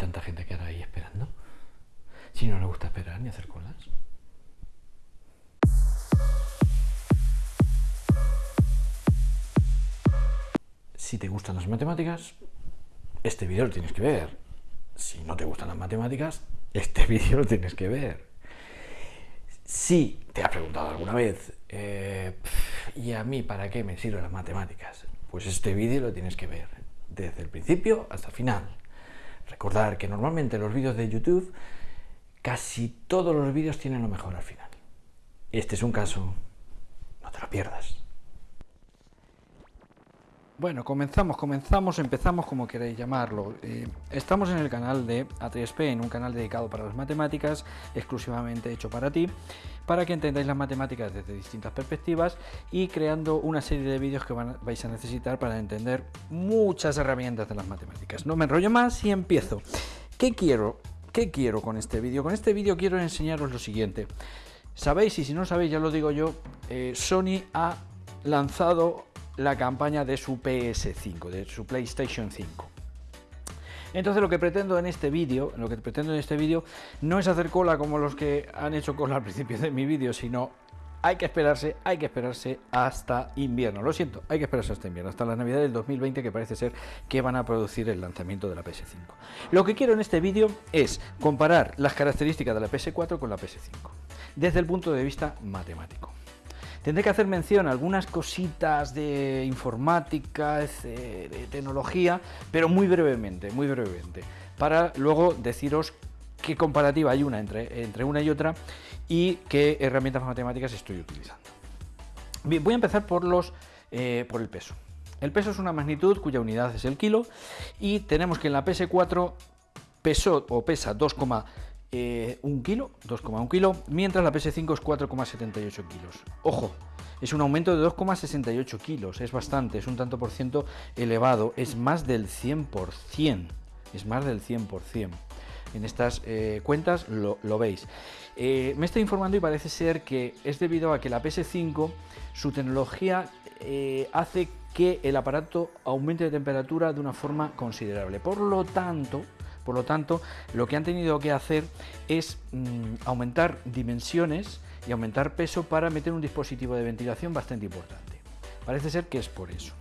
tanta gente que ahora ahí esperando? Si no le gusta esperar ni hacer colas. Si te gustan las matemáticas, este vídeo lo tienes que ver. Si no te gustan las matemáticas, este vídeo lo tienes que ver. Si te has preguntado alguna vez, eh, ¿y a mí para qué me sirven las matemáticas? Pues este vídeo lo tienes que ver desde el principio hasta el final. Recordar que normalmente los vídeos de YouTube, casi todos los vídeos tienen lo mejor al final. Este es un caso, no te lo pierdas. Bueno, comenzamos, comenzamos, empezamos como queréis llamarlo. Eh, estamos en el canal de A3P, en un canal dedicado para las matemáticas, exclusivamente hecho para ti, para que entendáis las matemáticas desde distintas perspectivas y creando una serie de vídeos que vais a necesitar para entender muchas herramientas de las matemáticas. No me enrollo más y empiezo. ¿Qué quiero? ¿Qué quiero con este vídeo? Con este vídeo quiero enseñaros lo siguiente. Sabéis, y si no sabéis, ya lo digo yo, eh, Sony ha lanzado la campaña de su PS5, de su PlayStation 5. Entonces lo que pretendo en este vídeo, lo que pretendo en este vídeo no es hacer cola como los que han hecho cola al principio de mi vídeo, sino hay que esperarse, hay que esperarse hasta invierno. Lo siento, hay que esperarse hasta invierno, hasta la Navidad del 2020 que parece ser que van a producir el lanzamiento de la PS5. Lo que quiero en este vídeo es comparar las características de la PS4 con la PS5, desde el punto de vista matemático. Tendré que hacer mención a algunas cositas de informática, de tecnología, pero muy brevemente, muy brevemente, para luego deciros qué comparativa hay una entre, entre una y otra y qué herramientas matemáticas estoy utilizando. Bien, voy a empezar por, los, eh, por el peso. El peso es una magnitud cuya unidad es el kilo y tenemos que en la PS4 pesó o pesa 2, eh, un kilo, 2,1 kilo, mientras la PS5 es 4,78 kilos. Ojo, es un aumento de 2,68 kilos, es bastante, es un tanto por ciento elevado, es más del 100%, es más del 100%. En estas eh, cuentas lo, veis. Eh, me estoy informando y parece ser que es debido a que la PS5, su tecnología hace que el aparato aumente de temperatura de una forma considerable. Por lo tanto, por lo tanto, lo que han tenido que hacer es mm, aumentar dimensiones y aumentar peso para meter un dispositivo de ventilación bastante importante. Parece ser que es por eso.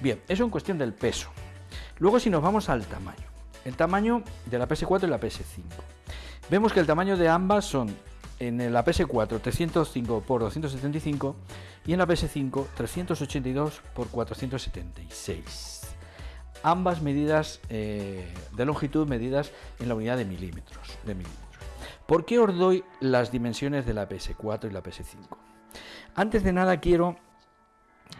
Bien, eso en cuestión del peso. Luego si nos vamos al tamaño. El tamaño de la PS4 y la PS5. Vemos que el tamaño de ambas son en la PS4 305 x 275 y en la PS5 382 x 476 ambas medidas eh, de longitud medidas en la unidad de milímetros, de milímetros. ¿Por qué os doy las dimensiones de la PS4 y la PS5? Antes de nada quiero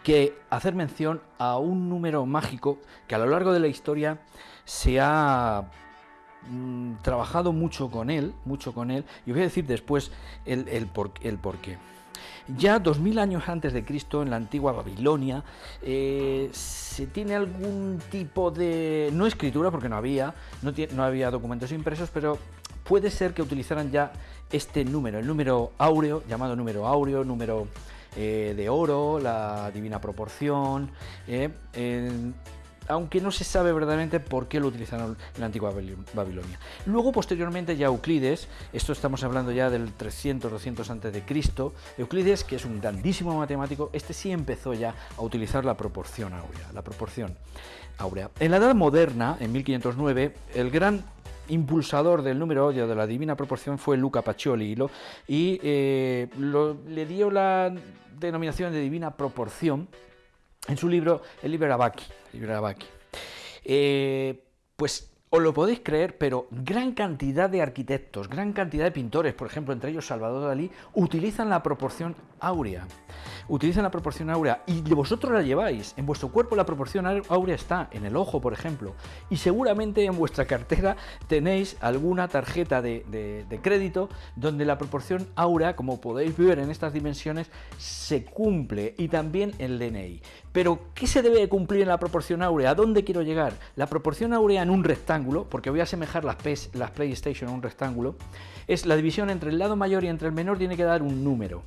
que hacer mención a un número mágico que a lo largo de la historia se ha mm, trabajado mucho con él, mucho con él, y os voy a decir después el, el, el por qué. Ya 2000 años antes de Cristo, en la antigua Babilonia, eh, se tiene algún tipo de... no escritura, porque no había, no, había documentos impresos, pero puede ser que utilizaran ya este número, el número áureo, llamado número áureo, número eh, de oro, la divina proporción, eh, aunque no se sabe verdaderamente por qué lo utilizaron en la antigua Babilonia. Luego, posteriormente, ya Euclides, esto estamos hablando ya del 300-200 antes de Cristo, Euclides, que es un grandísimo matemático, este sí empezó ya a utilizar la proporción áurea, la proporción áurea. En la Edad Moderna, en 1509, el gran impulsador del número áureo de la divina proporción fue Luca Pacioli y eh, le dio la denominación de divina proporción en su libro El Liber Abaki. Eh, pues os lo podéis creer, pero gran cantidad de arquitectos, gran cantidad de pintores, por ejemplo, entre ellos Salvador Dalí, utilizan la proporción áurea. Utilizan la proporción áurea y vosotros la lleváis. En vuestro cuerpo la proporción áurea está en el ojo, por ejemplo. Y seguramente en vuestra cartera tenéis alguna tarjeta de, de crédito donde la proporción áurea, como podéis ver en estas dimensiones, se cumple. Y también el DNI. Pero, ¿qué se debe cumplir en la proporción áurea? ¿A dónde quiero llegar? La proporción áurea en un rectángulo, porque voy a asemejar las, las PlayStation a un rectángulo, es la división entre el lado mayor y entre el menor tiene que dar un número.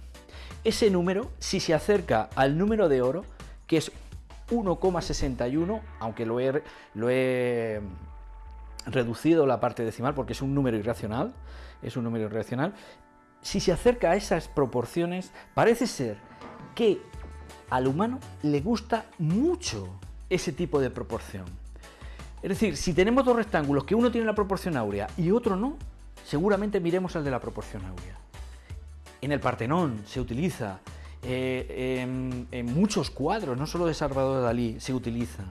Ese número, si se acerca al número de oro, que es 1,61, aunque lo he, lo he reducido la parte decimal porque es un número irracional, es un número irracional, si se acerca a esas proporciones, parece ser que al humano le gusta mucho ese tipo de proporción. Es decir, si tenemos dos rectángulos que uno tiene la proporción áurea y otro no, seguramente miremos al de la proporción áurea. En el Partenón se utiliza, eh, en, muchos cuadros, no solo de Salvador Dalí, se utiliza.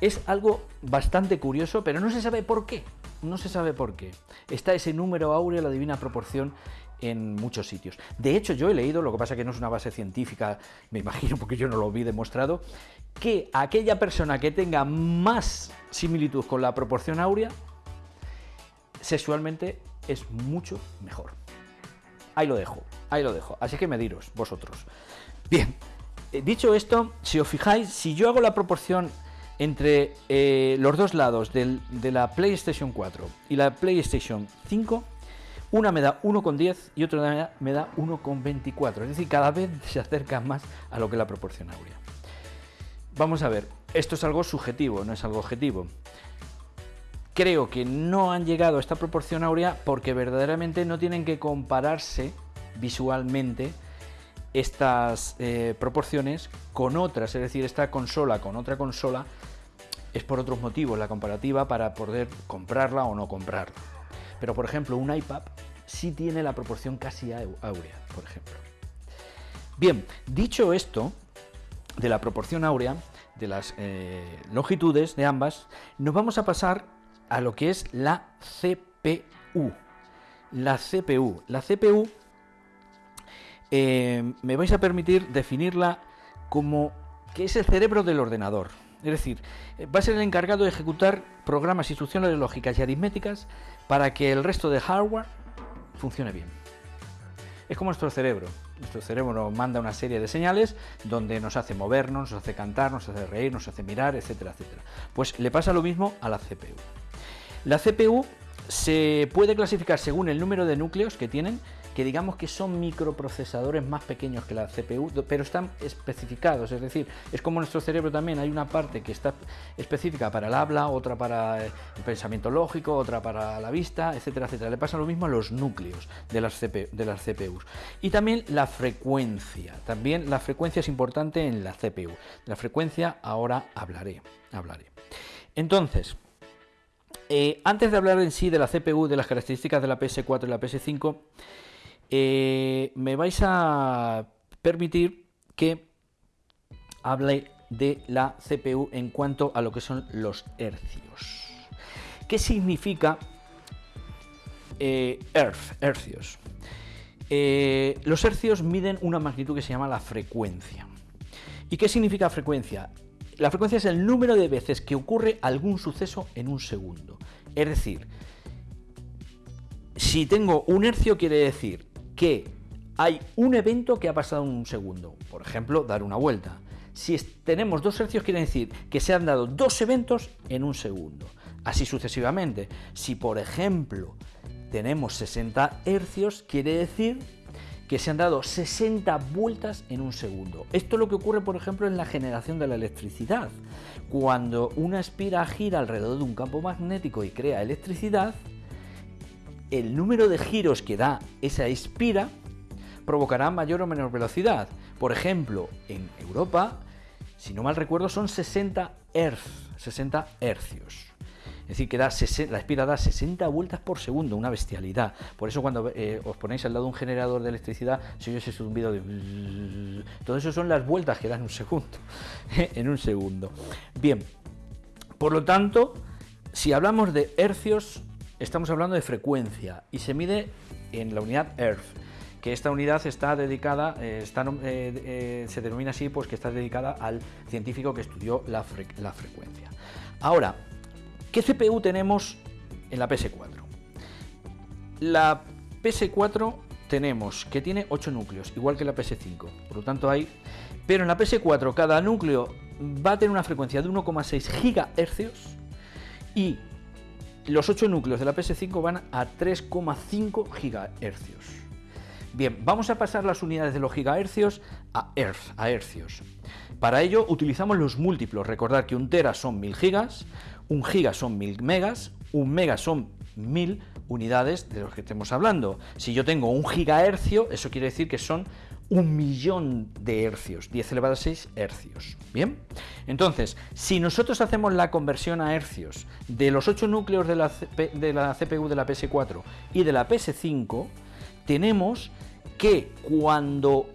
Es algo bastante curioso, pero no se sabe por qué. No se sabe por qué. Está ese número áureo, la divina proporción, en muchos sitios. De hecho, yo he leído, lo que pasa que no es una base científica, me imagino porque yo no lo vi demostrado, que aquella persona que tenga más similitud con la proporción áurea, sexualmente es mucho mejor. Ahí lo dejo, ahí lo dejo. Así que mediros vosotros. Bien, eh, dicho esto, si os fijáis, si yo hago la proporción entre eh, los dos lados de la PlayStation 4 y la PlayStation 5, una me da 1,10 y otra me da 1,24. Es decir, cada vez se acerca más a lo que la proporción áurea. Vamos a ver, esto es algo subjetivo, no es algo objetivo. Creo que no han llegado a esta proporción áurea porque verdaderamente no tienen que compararse visualmente estas eh, proporciones con otras, es decir, esta consola con otra consola es por otros motivos la comparativa para poder comprarla o no comprarla. Pero por ejemplo, un iPad sí tiene la proporción casi áurea, por ejemplo. Bien, dicho esto, de la proporción áurea, de las eh, longitudes de ambas, nos vamos a pasar a lo que es la CPU. La CPU. La CPU eh, me vais a permitir definirla como que es el cerebro del ordenador. Es decir, eh, va a ser el encargado de ejecutar programas, instrucciones lógicas y aritméticas para que el resto de hardware funcione bien. Es como nuestro cerebro. Nuestro cerebro nos manda una serie de señales donde nos hace movernos, nos hace cantar, nos hace reír, nos hace mirar, etcétera, etcétera. Pues le pasa lo mismo a la CPU. La CPU se puede clasificar según el número de núcleos que tienen que digamos que son microprocesadores más pequeños que la CPU, pero están especificados, es decir, es como nuestro cerebro también, hay una parte que está específica para el habla, otra para el pensamiento lógico, otra para la vista, etcétera, etcétera. Le pasa lo mismo a los núcleos de las, de las CPUs. Y también la frecuencia, también la frecuencia es importante en la CPU. La frecuencia ahora hablaré, hablaré. Entonces, eh, antes de hablar en sí de la CPU, de las características de la PS4 y la PS5, eh, me vais a permitir que hable de la CPU en cuanto a lo que son los hercios. ¿Qué significa eh, hercios? Eh, los hercios miden una magnitud que se llama la frecuencia. ¿Y qué significa frecuencia? La frecuencia es el número de veces que ocurre algún suceso en un segundo. Es decir, si tengo un hercio quiere decir que hay un evento que ha pasado en un segundo. Por ejemplo, dar una vuelta. Si tenemos dos hercios, quiere decir que se han dado dos eventos en un segundo. Así sucesivamente. Si, por ejemplo, tenemos 60 hercios, quiere decir que se han dado 60 vueltas en un segundo. Esto es lo que ocurre, por ejemplo, en la generación de la electricidad. Cuando una espira gira alrededor de un campo magnético y crea electricidad, el número de giros que da esa espira provocará mayor o menor velocidad. Por ejemplo, en Europa, si no mal recuerdo, son 60 Hz, 60 hercios. Es decir, que da la espira da 60 vueltas por segundo, una bestialidad. Por eso cuando eh, os ponéis al lado de un generador de electricidad, si oyes ese zumbido de... Todo eso son las vueltas que dan un segundo, en un segundo. Bien, por lo tanto, si hablamos de hercios, estamos hablando de frecuencia y se mide en la unidad Earth, que esta unidad está dedicada, eh, eh, eh, se denomina así, pues que está dedicada al científico que estudió la, la frecuencia. Ahora, ¿qué CPU tenemos en la PS4? La PS4 tenemos que tiene 8 núcleos, igual que la PS5, por lo tanto hay... Pero en la PS4 cada núcleo va a tener una frecuencia de 1,6 GHz y los 8 núcleos de la PS5 van a 3,5 GHz. Bien, vamos a pasar las unidades de los gigahercios a, a hercios. Para ello utilizamos los múltiplos. Recordad que un tera son 1000 gigas, un giga son 1000 megas, un mega son mil unidades de los que estemos hablando. Si yo tengo un gigahercio, eso quiere decir que son un millón de hercios, 10 elevado a 6 hercios. Bien, entonces, si nosotros hacemos la conversión a hercios de los 8 núcleos de la, de la CPU de la PS4 y de la PS5, tenemos que cuando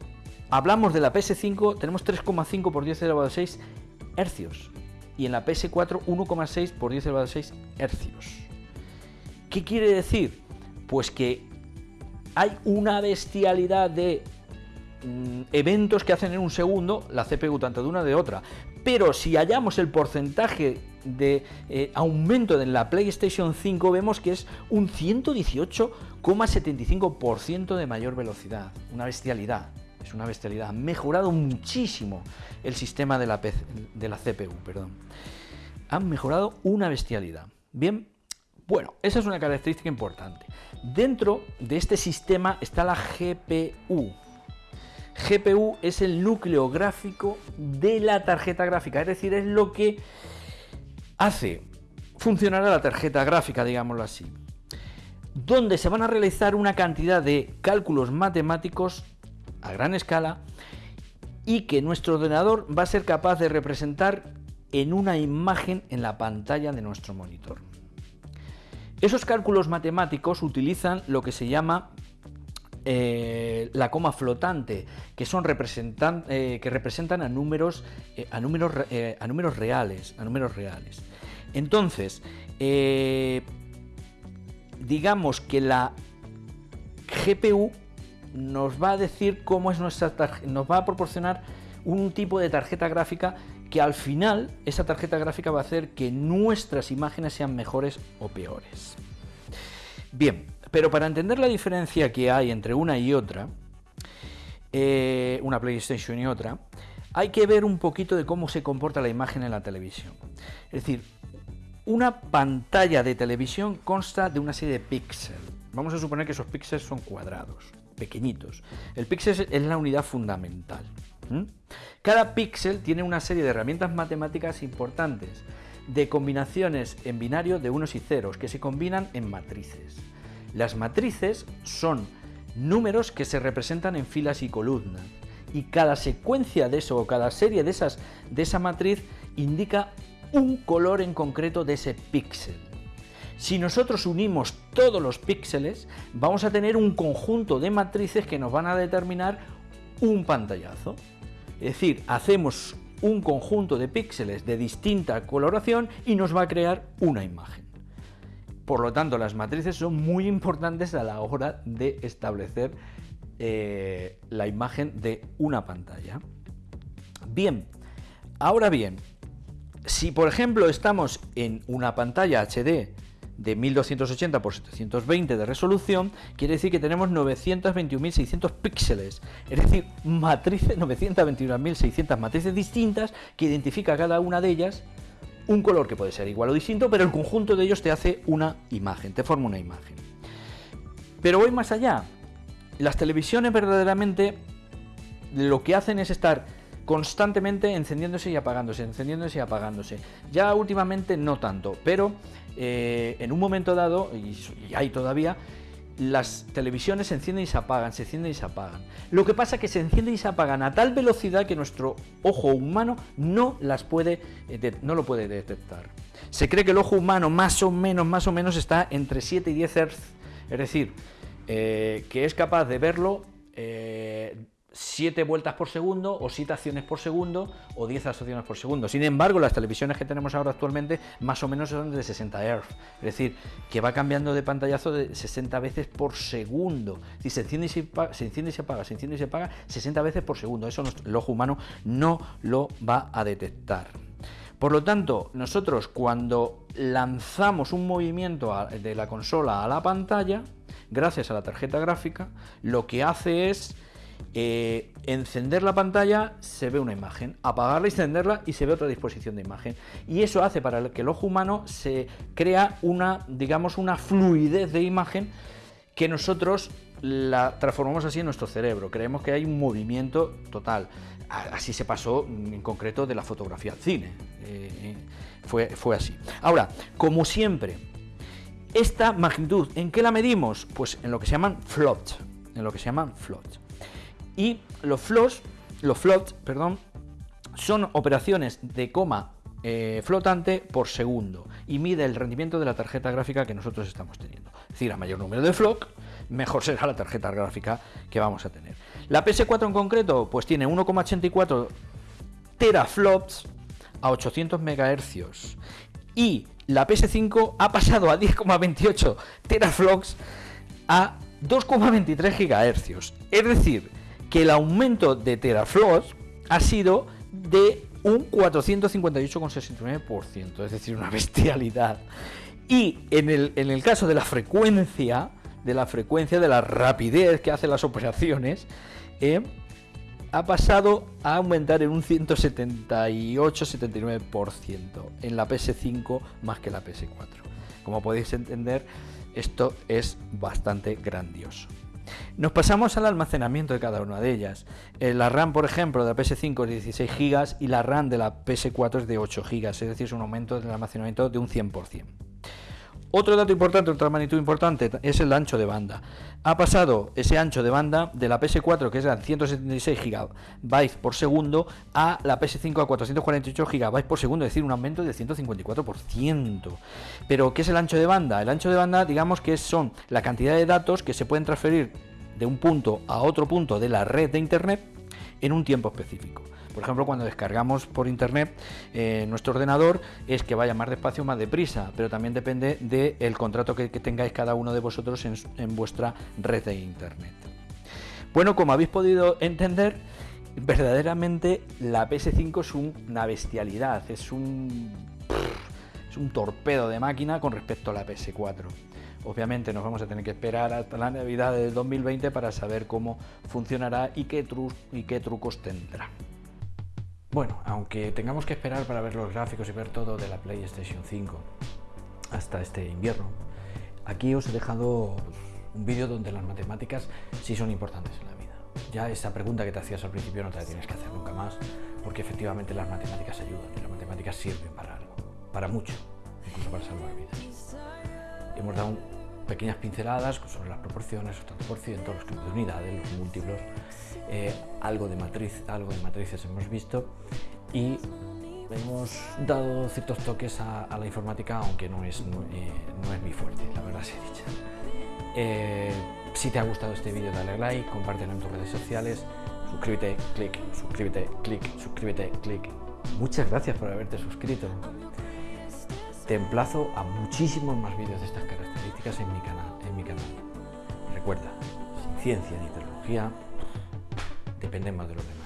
hablamos de la PS5 tenemos 3,5 por 10 elevado a 6 hercios y en la PS4 1,6 por 10 elevado a 6 hercios. ¿Qué quiere decir? Pues que hay una bestialidad de mm, eventos que hacen en un segundo la CPU tanto de una de otra. Pero si hallamos el porcentaje de eh, aumento de la PlayStation 5 vemos que es un 118,75% de mayor velocidad. Una bestialidad. Es una bestialidad. Ha mejorado muchísimo el sistema de la, de la CPU. Perdón. Han mejorado una bestialidad. Bien, bueno, esa es una característica importante. Dentro de este sistema está la GPU. GPU es el núcleo gráfico de la tarjeta gráfica, es decir, es lo que hace funcionar a la tarjeta gráfica, digámoslo así, donde se van a realizar una cantidad de cálculos matemáticos a gran escala y que nuestro ordenador va a ser capaz de representar en una imagen en la pantalla de nuestro monitor. Esos cálculos matemáticos utilizan lo que se llama eh, la coma flotante, que son representan, eh, que representan a números, eh, a números reales, a números reales. Entonces, digamos que la GPU nos va a decir cómo es nuestra nos va a proporcionar un tipo de tarjeta gráfica que al final esa tarjeta gráfica va a hacer que nuestras imágenes sean mejores o peores. Bien, pero para entender la diferencia que hay entre una y otra, eh, una PlayStation y otra, hay que ver un poquito de cómo se comporta la imagen en la televisión. Es decir, una pantalla de televisión consta de una serie de píxeles. Vamos a suponer que esos píxeles son cuadrados, pequeñitos. El píxel es la unidad fundamental. Cada píxel tiene una serie de herramientas matemáticas importantes, de combinaciones en binario de unos y ceros, que se combinan en matrices. Las matrices son números que se representan en filas y columnas, y cada secuencia de eso, o cada serie de, esas, de esa matriz, indica un color en concreto de ese píxel. Si nosotros unimos todos los píxeles, vamos a tener un conjunto de matrices que nos van a determinar un pantallazo. Es decir, hacemos un conjunto de píxeles de distinta coloración y nos va a crear una imagen. Por lo tanto, las matrices son muy importantes a la hora de establecer eh, la imagen de una pantalla. Bien, ahora bien, si por ejemplo estamos en una pantalla HD de 1280 x 720 de resolución, quiere decir que tenemos 921.600 píxeles, es decir, matrices, 921.600 matrices distintas que identifica cada una de ellas un color que puede ser igual o distinto, pero el conjunto de ellos te hace una imagen, te forma una imagen. Pero voy más allá. Las televisiones verdaderamente lo que hacen es estar constantemente encendiéndose y apagándose, encendiéndose y apagándose. Ya últimamente no tanto, pero eh, en un momento dado, y, hay todavía, las televisiones se encienden y se apagan, se encienden y se apagan. Lo que pasa es que se encienden y se apagan a tal velocidad que nuestro ojo humano no las puede, eh, no lo puede detectar. Se cree que el ojo humano más o menos, más o menos está entre 7 y 10 Hz, es decir, eh, que es capaz de verlo 7 vueltas por segundo o 7 acciones por segundo o 10 acciones por segundo. Sin embargo, las televisiones que tenemos ahora actualmente más o menos son de 60 Hz, es decir, que va cambiando de pantallazo de 60 veces por segundo. Si se enciende y se, se enciende y se apaga, se enciende y se apaga 60 veces por segundo. Eso el ojo humano no lo va a detectar. Por lo tanto, nosotros cuando lanzamos un movimiento de la consola a la pantalla, gracias a la tarjeta gráfica, lo que hace es eh, encender la pantalla se ve una imagen, apagarla y encenderla y se ve otra disposición de imagen. Y eso hace para que el ojo humano se crea una, digamos, una fluidez de imagen que nosotros la transformamos así en nuestro cerebro. Creemos que hay un movimiento total. Así se pasó en concreto de la fotografía al cine. Eh, fue, fue así. Ahora, como siempre, Esta magnitud, ¿en qué la medimos? Pues en lo que se llaman floats, en lo que se llaman floats. Y los floats, los floats, perdón, son operaciones de coma eh, flotante por segundo y mide el rendimiento de la tarjeta gráfica que nosotros estamos teniendo. Es decir, a mayor número de flock, mejor será la tarjeta gráfica que vamos a tener. La PS4 en concreto, pues tiene 1,84 teraflops a 800 MHz y la PS5 ha pasado a 10,28 teraflops a 2,23 GHz. Es decir, que el aumento de teraflops ha sido de un 458,69%, es decir, una bestialidad. Y en el, en el caso de la frecuencia, de la frecuencia, de la rapidez que hacen las operaciones, eh, ha pasado a aumentar en un 178-79% en la PS5 más que la PS4. Como podéis entender, esto es bastante grandioso. Nos pasamos al almacenamiento de cada una de ellas. Eh, la RAM, por ejemplo, de la PS5 es de 16 GB y la RAM de la PS4 es de 8 GB, es decir, es un aumento del almacenamiento de un 100%. Otro dato importante, otra magnitud importante, es el ancho de banda. Ha pasado ese ancho de banda de la PS4, que es de 176 GB por segundo, a la PS5 a 448 GB por segundo, es decir, un aumento del 154%. Pero, ¿qué es el ancho de banda? El ancho de banda, digamos que son la cantidad de datos que se pueden transferir de un punto a otro punto de la red de Internet en un tiempo específico. Por ejemplo, cuando descargamos por internet eh, nuestro ordenador es que vaya más despacio más deprisa, pero también depende del contrato que, tengáis cada uno de vosotros en, vuestra red de internet. Bueno, como habéis podido entender, verdaderamente la PS5 es una bestialidad, es un, torpedo de máquina con respecto a la PS4. Obviamente nos vamos a tener que esperar hasta la Navidad de 2020 para saber cómo funcionará y qué trucos tendrá. Bueno, aunque tengamos que esperar para ver los gráficos y ver todo de la PlayStation 5 hasta este invierno, aquí os he dejado un vídeo donde las matemáticas sí son importantes en la vida. Ya esa pregunta que te hacías al principio no te la tienes que hacer nunca más, porque efectivamente las matemáticas ayudan y las matemáticas sirven para algo, para mucho, incluso para salvar vidas. Hemos dado pequeñas pinceladas sobre las proporciones, los tantos por ciento, los campos de unidades, los múltiplos, eh, algo, de matriz, algo de matrices hemos visto y hemos dado ciertos toques a, la informática, aunque no es, eh, no, es mi fuerte, la verdad se dicha. Eh, si te ha gustado este vídeo dale like, compártelo en tus redes sociales, suscríbete, clic, suscríbete, clic, suscríbete, clic. Muchas gracias por haberte suscrito. Te emplazo a muchísimos más vídeos de estas características en mi canal. En mi canal. Recuerda, sin ciencia ni tecnología dependemos de los demás.